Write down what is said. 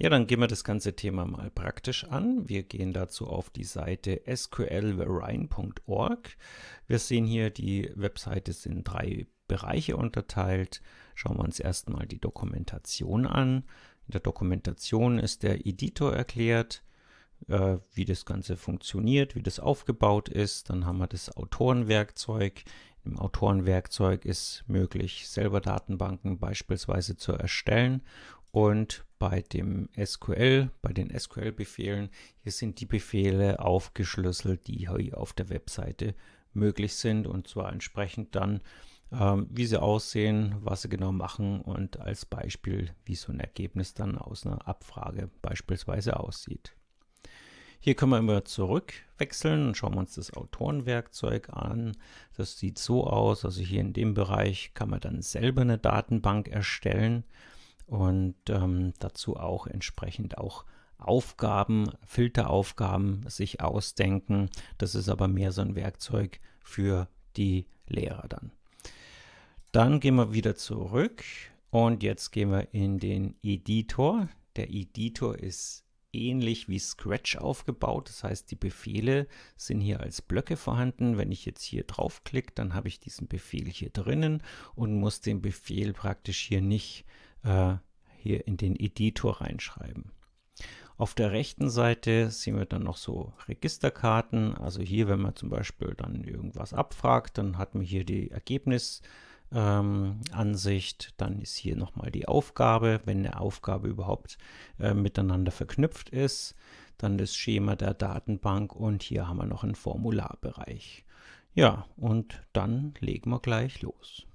Ja, dann gehen wir das ganze Thema mal praktisch an. Wir gehen dazu auf die Seite sqlverein.org. Wir sehen hier, die Webseite ist in drei Bereiche unterteilt. Schauen wir uns erstmal die Dokumentation an. In der Dokumentation ist der Editor erklärt, äh, wie das Ganze funktioniert, wie das aufgebaut ist. Dann haben wir das Autorenwerkzeug. Im Autorenwerkzeug ist möglich, selber Datenbanken beispielsweise zu erstellen und bei dem SQL, bei den SQL-Befehlen, hier sind die Befehle aufgeschlüsselt, die hier auf der Webseite möglich sind und zwar entsprechend dann, ähm, wie sie aussehen, was sie genau machen und als Beispiel, wie so ein Ergebnis dann aus einer Abfrage beispielsweise aussieht. Hier können wir immer zurückwechseln und schauen wir uns das Autorenwerkzeug an. Das sieht so aus, also hier in dem Bereich kann man dann selber eine Datenbank erstellen und ähm, dazu auch entsprechend auch Aufgaben, Filteraufgaben sich ausdenken. Das ist aber mehr so ein Werkzeug für die Lehrer dann. Dann gehen wir wieder zurück und jetzt gehen wir in den Editor. Der Editor ist ähnlich wie Scratch aufgebaut. Das heißt, die Befehle sind hier als Blöcke vorhanden. Wenn ich jetzt hier draufklicke, dann habe ich diesen Befehl hier drinnen und muss den Befehl praktisch hier nicht äh, hier in den Editor reinschreiben. Auf der rechten Seite sehen wir dann noch so Registerkarten. Also hier, wenn man zum Beispiel dann irgendwas abfragt, dann hat man hier die Ergebnisansicht. Ähm, dann ist hier nochmal die Aufgabe, wenn eine Aufgabe überhaupt äh, miteinander verknüpft ist. Dann das Schema der Datenbank und hier haben wir noch einen Formularbereich. Ja, und dann legen wir gleich los.